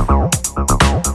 The double.